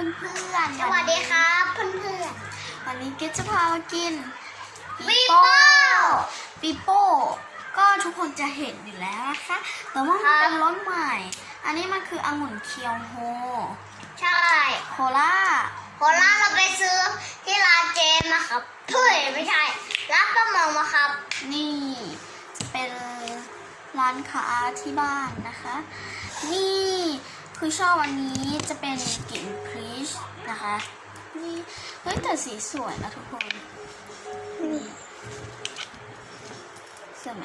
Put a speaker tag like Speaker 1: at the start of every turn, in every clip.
Speaker 1: เพื่อนๆ
Speaker 2: สวัสดีครับเพื่อน
Speaker 1: วันนี้เกดจะพามากิน
Speaker 2: ๆปีโป้
Speaker 1: ปีโป้ก็ทุกคนจะเห็นอยู่แล้วนะคะแต่ว่ามันเป็นรสใหม่ อันนี้มันคือองุ่นเคียวโฮ
Speaker 2: ใช่
Speaker 1: โคล่า
Speaker 2: โคราชเราไปซื้อที่ร้านเจมมาครับเฮ้ยไม่ใช่ร้านประมงมาครับ
Speaker 1: นี่จะเป็นร้านค้าที่บ้านนะคะ นี่คือชอบอันนี้จะเป็นกลิ่นพรีชนะคะนี่ เฮ้ยแต่สีสวยนะทุกคน นี่สวยไหม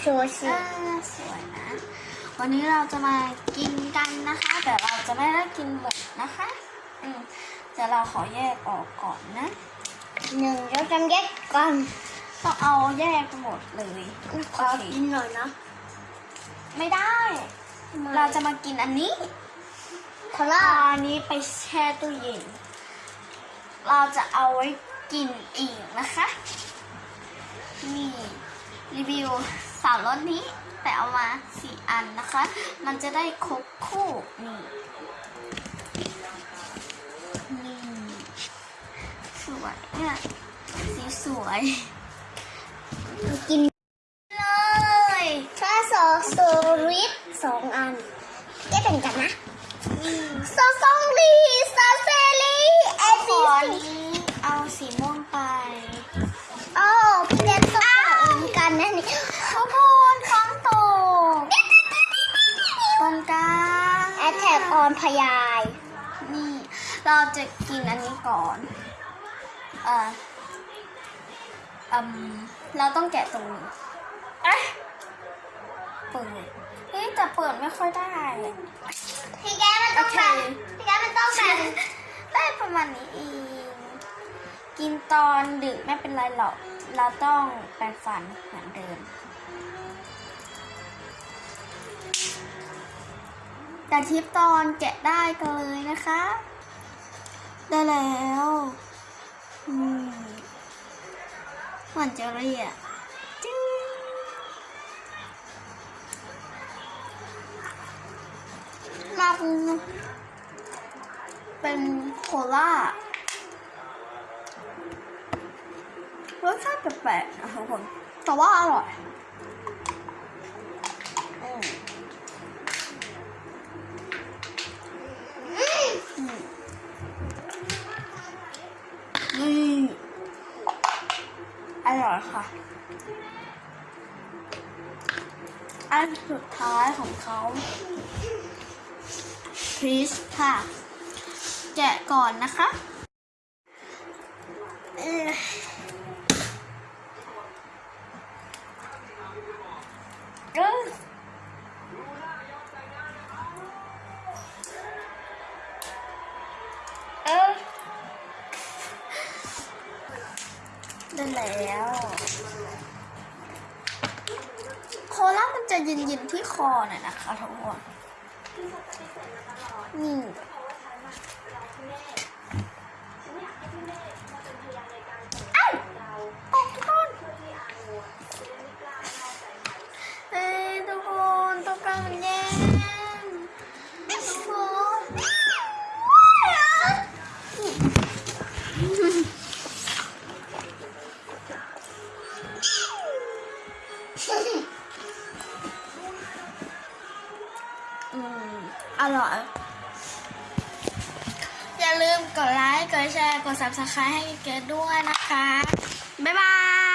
Speaker 2: โชว์สิ
Speaker 1: อ่าสวยนะ วันนี้เราจะมากินกันนะคะ แต่เราจะไม่ได้กินหมดนะคะ อืมแต่เราขอแยกออกก่อนนะ
Speaker 2: หนึ่งเราจำแยกก่อน
Speaker 1: ต้องเอาแยกหมดเลย
Speaker 2: ขอกินหน่อยนะ
Speaker 1: ไม่ได้ เราจะมากินอันนี้
Speaker 2: โครา
Speaker 1: เอา
Speaker 2: ช
Speaker 1: อันนี้ไปแช่ตู้เย็น เราจะเอาไว้กินอีกนะคะ นี่ รีวิวสามรสนี้ แต่เอามาสี่อันนะคะ มันจะได้ครบคู่ นี่นี่สวยเนี่ยสีสวย
Speaker 2: กิน
Speaker 1: เลย
Speaker 2: ถ้าโซโซริสสองอันได้เป็นกันนะโซซองลีซาเซลีเอ
Speaker 1: ข
Speaker 2: ซี
Speaker 1: อ
Speaker 2: ซี
Speaker 1: นี้เอาสีม่วงไป
Speaker 2: โอ้พี่เล็กต้องเหมือนกันนะนี่
Speaker 1: ทุกคนท้องโตตรงกลาง
Speaker 2: แอ ทแทกออนพยาย
Speaker 1: นี่ เราจะกินอันนี้ก่อน เอ่ออืมเราต้องแกะตรงนี้เอ๊ะเปิดเฮ้ยแต่เปิดไม่ค่อยได้
Speaker 2: พี่แกมันต้องแบบพี่แกมันต้องแบบ
Speaker 1: ได้ประมาณนี้เองกินตอนดึกไม่เป็นไรหรอก เราต้องแปรงฟันเหมือนเดิม แต่ทิปตอนแกะได้กันเลยนะคะ ได้แล้วอืมเหมือนเจอรี่อะมาคูเป็นโคล่ารสชาติแปลกๆนะทุกคนแต่ว่าอร่อย ร่อยค่ะ อันสุดท้ายของเขาพรีสค่ะ แกะก่อนนะคะ แล้ว โคล่ามันจะเย็นๆที่คอน่อยนะคะทุกคนนี่ อืมอร่อย อย่าลืมกดไลค์ กดแชร์ กด subscribe ให้เกดด้วยนะคะ